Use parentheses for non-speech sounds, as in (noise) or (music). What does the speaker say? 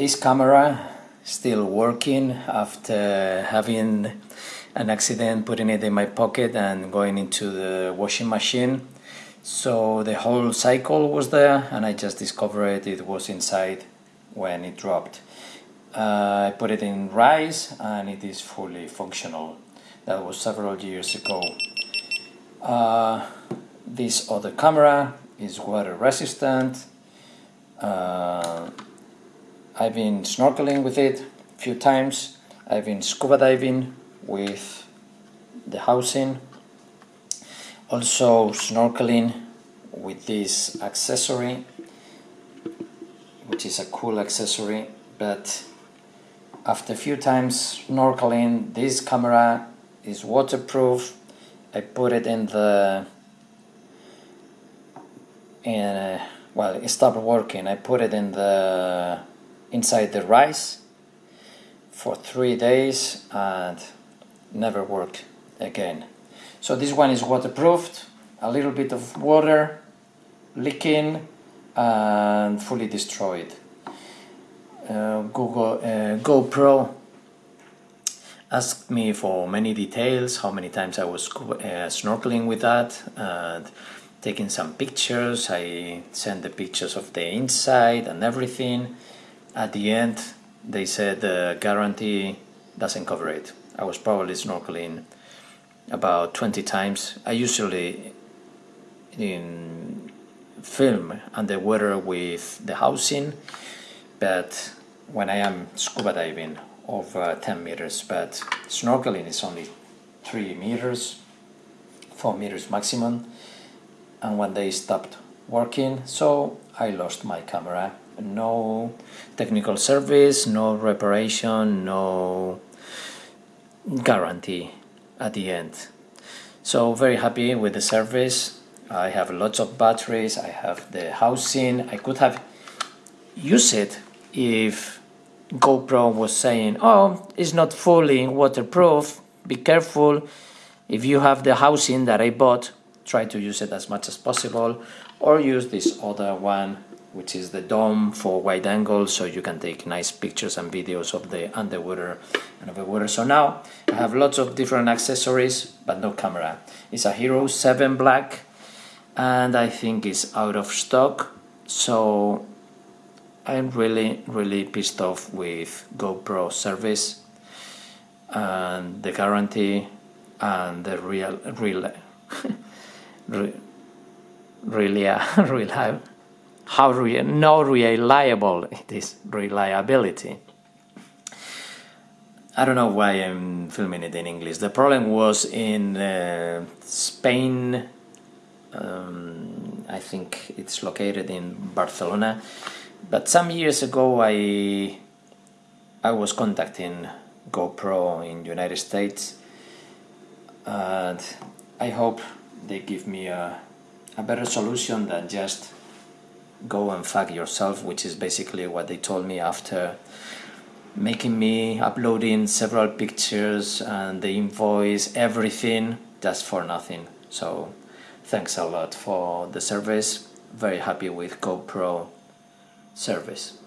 this camera still working after having an accident putting it in my pocket and going into the washing machine. So the whole cycle was there and I just discovered it was inside when it dropped. Uh, I put it in rice and it is fully functional. That was several years ago. Uh, this other camera is water resistant. Uh, I've been snorkeling with it a few times. I've been scuba diving with the housing. Also snorkeling with this accessory, which is a cool accessory, but after a few times snorkeling, this camera is waterproof. I put it in the in uh, well it stopped working I put it in the inside the rice for three days and never worked again. So this one is waterproofed, a little bit of water leaking and fully destroyed. Uh, Google uh, GoPro asked me for many details, how many times I was uh, snorkeling with that and taking some pictures. I sent the pictures of the inside and everything at the end they said the guarantee doesn't cover it. I was probably snorkeling about 20 times. I usually in film underwater with the housing but when I am scuba diving over 10 meters but snorkeling is only 3 meters 4 meters maximum and when they stopped working so I lost my camera no technical service, no reparation, no guarantee at the end. So very happy with the service. I have lots of batteries, I have the housing. I could have used it if GoPro was saying, oh, it's not fully waterproof, be careful. If you have the housing that I bought, try to use it as much as possible or use this other one which is the dome for wide angle so you can take nice pictures and videos of the underwater and. So now I have lots of different accessories but no camera. It's a Hero 7 Black and I think it's out of stock so I'm really really pissed off with GoPro service and the guarantee and the real real (laughs) really (laughs) reliable how re no reliable it is reliability. I don't know why I'm filming it in English. The problem was in uh, Spain. Um, I think it's located in Barcelona. But some years ago, I I was contacting GoPro in United States, and I hope they give me a a better solution than just go and fuck yourself, which is basically what they told me after making me uploading several pictures and the invoice, everything, just for nothing. So thanks a lot for the service. Very happy with GoPro service.